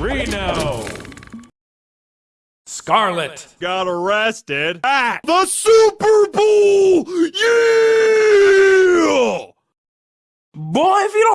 Reno! Scarlet! Got arrested at the Super Bowl! Yeah! Boy, if you don't